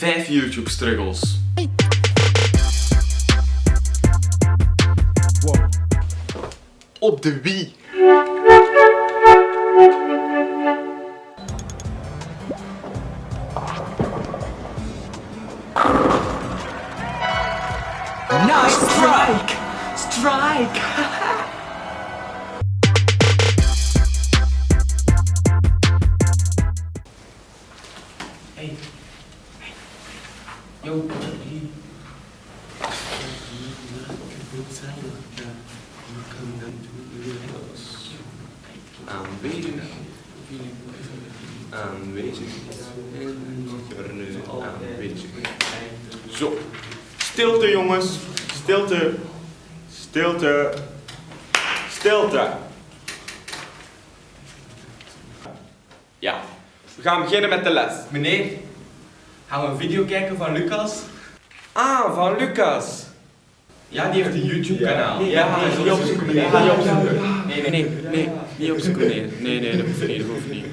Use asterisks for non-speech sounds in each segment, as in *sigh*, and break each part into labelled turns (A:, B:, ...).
A: 5 YouTube struggles. Op de Wii.
B: Nice strike! Strike! *laughs*
A: Hey. Aanwezig. Aanwezig. En aanwezig. Zo. Stilte jongens. Stilte. Stilte. Stilte. Ja. We gaan beginnen met de les.
B: Meneer, gaan we een video kijken van Lucas?
A: Ah, van Lucas.
B: Ja, die heeft een YouTube kanaal.
A: Ja,
B: nee,
A: niet opzoeken, meneer.
B: Ja,
A: Niet
B: ja,
A: opzoeken.
B: ja. Nee, nee,
A: Nee, nee, niet opzoeken, nee. Nee, nee, dat hoeft niet, dat hoeft niet.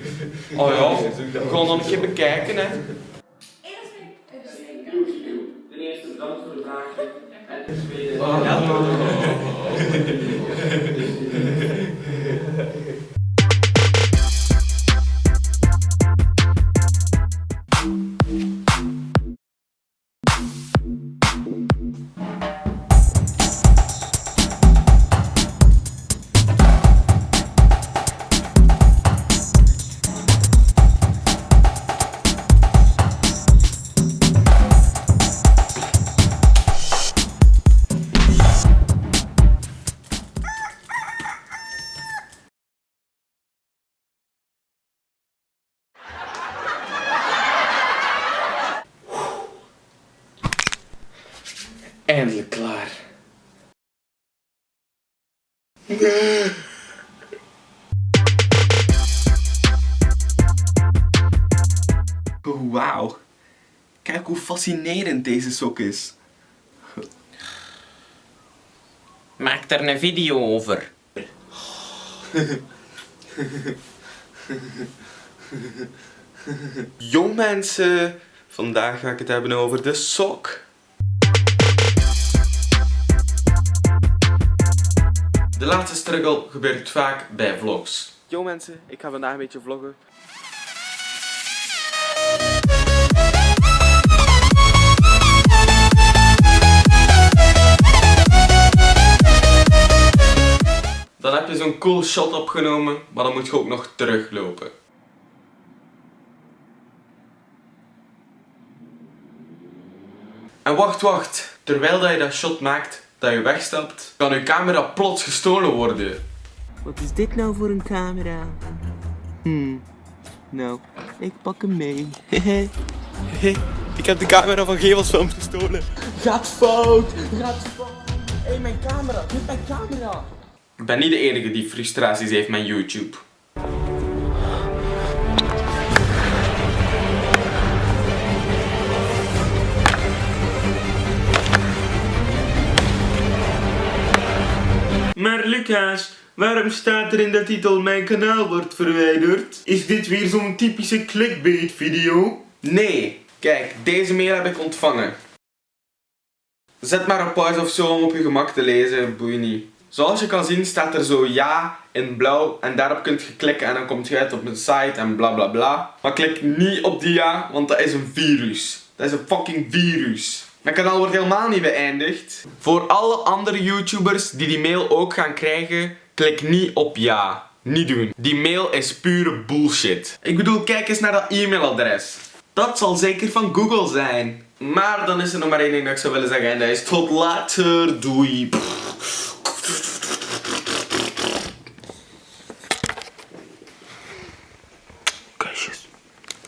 A: Oh ja, we gaan dan een keer bekijken, hè.
C: Ten eerste bedankt voor de vraag. En ten tweede. *laughs*
A: Eindelijk klaar. Wauw. Kijk hoe fascinerend deze sok is.
B: Maak er een video over. *laughs*
A: Jong mensen, vandaag ga ik het hebben over de sok. Laatste struggle gebeurt vaak bij vlogs. Yo mensen, ik ga vandaag een beetje vloggen. Dan heb je zo'n cool shot opgenomen, maar dan moet je ook nog teruglopen. En wacht, wacht. Terwijl dat je dat shot maakt, dat je wegstapt, kan je camera plots gestolen worden.
D: Wat is dit nou voor een camera? Hmm. Nou, ik pak hem mee. Hehe. *laughs*
A: ik heb de camera van Gevelsfilms gestolen. Gaat fout, gaat fout. Hé, hey, mijn camera, dit mijn camera. Ik ben niet de enige die frustraties heeft met YouTube. Maar Lucas, waarom staat er in de titel mijn kanaal wordt verwijderd? Is dit weer zo'n typische clickbait video? Nee, kijk, deze mail heb ik ontvangen. Zet maar op pauze of zo om op je gemak te lezen, boeit niet. Zoals je kan zien staat er zo ja in blauw en daarop kunt je klikken en dan komt je uit op een site en bla bla bla. Maar klik niet op die ja, want dat is een virus. Dat is een fucking virus. Mijn kanaal wordt helemaal niet beëindigd. Voor alle andere YouTubers die die mail ook gaan krijgen, klik niet op ja. Niet doen. Die mail is pure bullshit. Ik bedoel, kijk eens naar dat e-mailadres. Dat zal zeker van Google zijn. Maar dan is er nog maar één ding dat ik zou willen zeggen en dat is tot later. Doei.